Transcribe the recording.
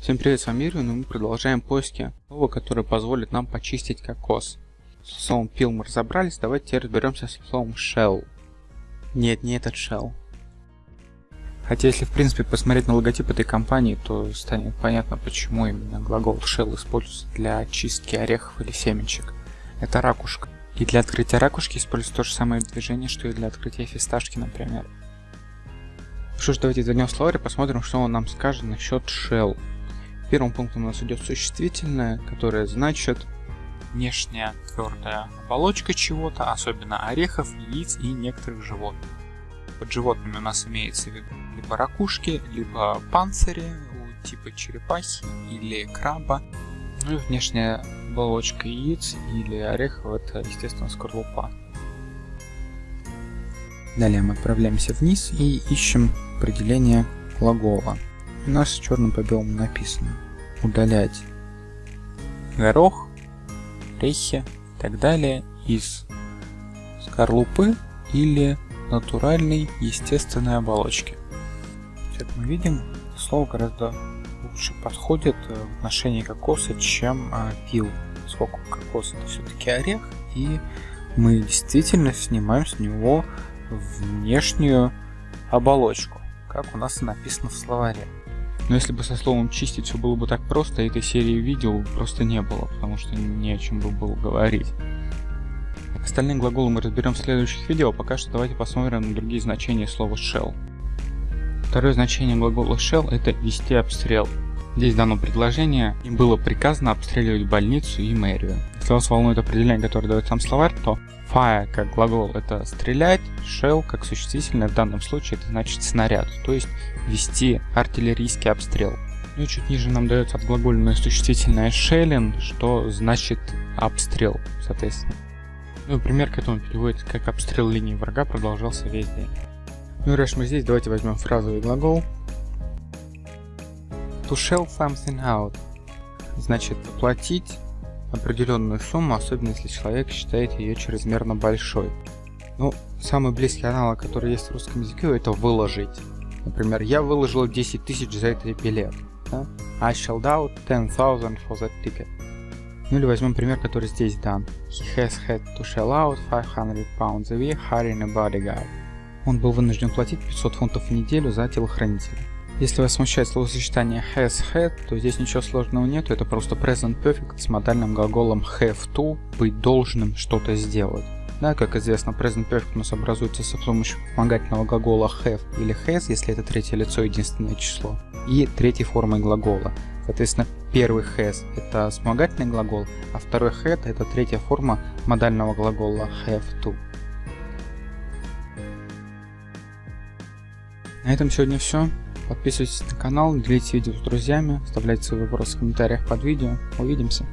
Всем привет, с вами Ирвин, и мы продолжаем поиски слова, которое позволит нам почистить кокос. С словом peel мы разобрались, давайте разберемся с словом shell. Нет, не этот shell. Хотя если в принципе посмотреть на логотип этой компании, то станет понятно, почему именно глагол shell используется для очистки орехов или семечек. Это ракушка. И для открытия ракушки используется то же самое движение, что и для открытия фисташки, например. Что ж, давайте зайдем в словарь и посмотрим, что он нам скажет насчет shell. Первым пунктом у нас идет существительное, которое значит внешняя твердая оболочка чего-то, особенно орехов, яиц и некоторых животных. Под животными у нас имеется в виду либо ракушки, либо панцири у типа черепахи или краба. Ну и внешняя оболочка яиц или орехов это, естественно, скорлупа. Далее мы отправляемся вниз и ищем определение глагола у нас черным по белому написано удалять горох, орехи и так далее из скорлупы или натуральной естественной оболочки. Как мы видим, слово гораздо лучше подходит в отношении кокоса, чем а, пил, поскольку кокос это все-таки орех, и мы действительно снимаем с него внешнюю оболочку, как у нас написано в словаре. Но если бы со словом чистить все было бы так просто, этой серии видео просто не было, потому что не о чем бы было говорить. Остальные глаголы мы разберем в следующих видео, пока что давайте посмотрим на другие значения слова shell. Второе значение глагола shell это вести обстрел. Здесь дано предложение, им было приказано обстреливать больницу и мэрию. Если вас волнует определение, которое дает сам словарь, то fire как глагол это стрелять, shell как существительное в данном случае это значит снаряд, то есть вести артиллерийский обстрел. Ну и чуть ниже нам дается отглагольное существительное shelling, что значит обстрел, соответственно. Ну и пример к этому переводится как обстрел линии врага продолжался весь день. Ну и раз мы здесь, давайте возьмем фразовый глагол To shell something out значит платить определенную сумму, особенно если человек считает ее чрезмерно большой. Ну, самый близкий аналог, который есть в русском языке, это выложить. Например, я выложил 10 тысяч за этот билет. Да? I shelled out 10,000 for that ticket. Ну или возьмем пример, который здесь дан. He has had to shell out 500 pounds a week hiring a bodyguard. Он был вынужден платить 500 фунтов в неделю за телохранителя. Если вас смущает словосочетание has had, то здесь ничего сложного нету, это просто present perfect с модальным глаголом have to, быть должным что-то сделать. Да, как известно, present perfect у нас образуется с помощью вспомогательного глагола have или has, если это третье лицо единственное число, и третьей формой глагола. Соответственно, первый has это вспомогательный глагол, а второй had это третья форма модального глагола have to. На этом сегодня все. Подписывайтесь на канал, делитесь видео с друзьями, оставляйте свои вопросы в комментариях под видео. Увидимся!